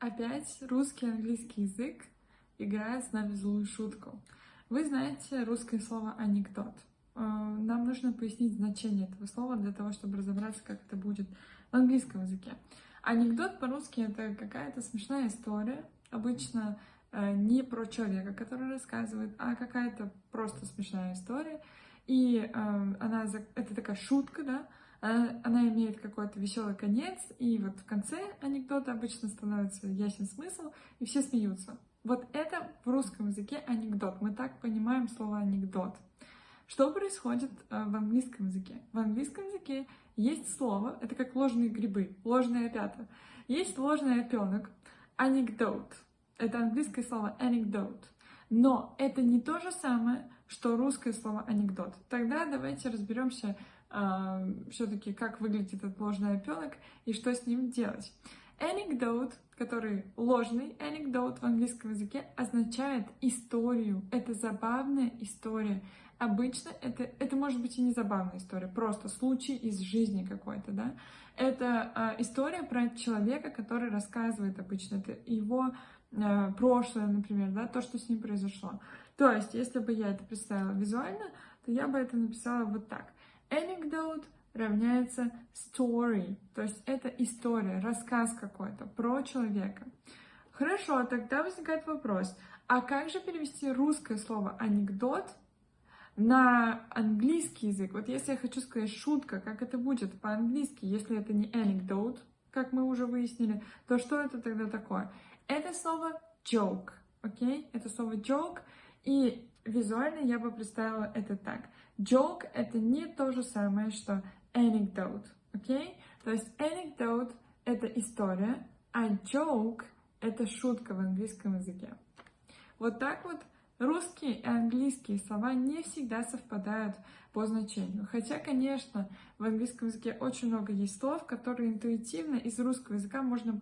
Опять русский и английский язык играет с нами злую шутку. Вы знаете русское слово «анекдот». Э, нам нужно пояснить значение этого слова для того, чтобы разобраться, как это будет в английском языке. Анекдот по-русски — это какая-то смешная история, обычно э, не про человека, который рассказывает, а какая-то просто смешная история. И э, она, это такая шутка, да, она, она имеет какой-то веселый конец, и вот в конце анекдота обычно становится ясен смысл, и все смеются. Вот это в русском языке анекдот. Мы так понимаем слово анекдот. Что происходит э, в английском языке? В английском языке есть слово, это как ложные грибы, ложные опята. Есть ложный опенок, anecdote. Это английское слово anecdote. Но это не то же самое, что русское слово анекдот. Тогда давайте разберемся э, все-таки, как выглядит этот ложный опенок и что с ним делать. Anecdote, который ложный anecdote в английском языке, означает историю. Это забавная история. Обычно это, это может быть и не забавная история, просто случай из жизни какой-то, да. Это э, история про человека, который рассказывает обычно, это его э, прошлое, например, да, то, что с ним произошло. То есть, если бы я это представила визуально, то я бы это написала вот так. Anecdote равняется story, то есть это история, рассказ какой-то про человека. Хорошо, тогда возникает вопрос, а как же перевести русское слово анекдот на английский язык? Вот если я хочу сказать шутка, как это будет по-английски, если это не anecdote, как мы уже выяснили, то что это тогда такое? Это слово joke, окей? Okay? Это слово joke, и визуально я бы представила это так. Joke — это не то же самое, что anecdote, окей? Okay? То есть anecdote — это история, а joke — это шутка в английском языке. Вот так вот русские и английские слова не всегда совпадают по значению. Хотя, конечно, в английском языке очень много есть слов, которые интуитивно из русского языка можно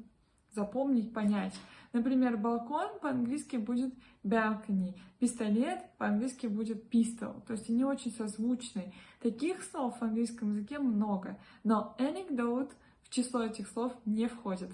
запомнить, понять. Например, балкон по-английски будет balcony, пистолет по-английски будет pistol, то есть они очень созвучны. Таких слов в английском языке много, но anecdote в число этих слов не входит.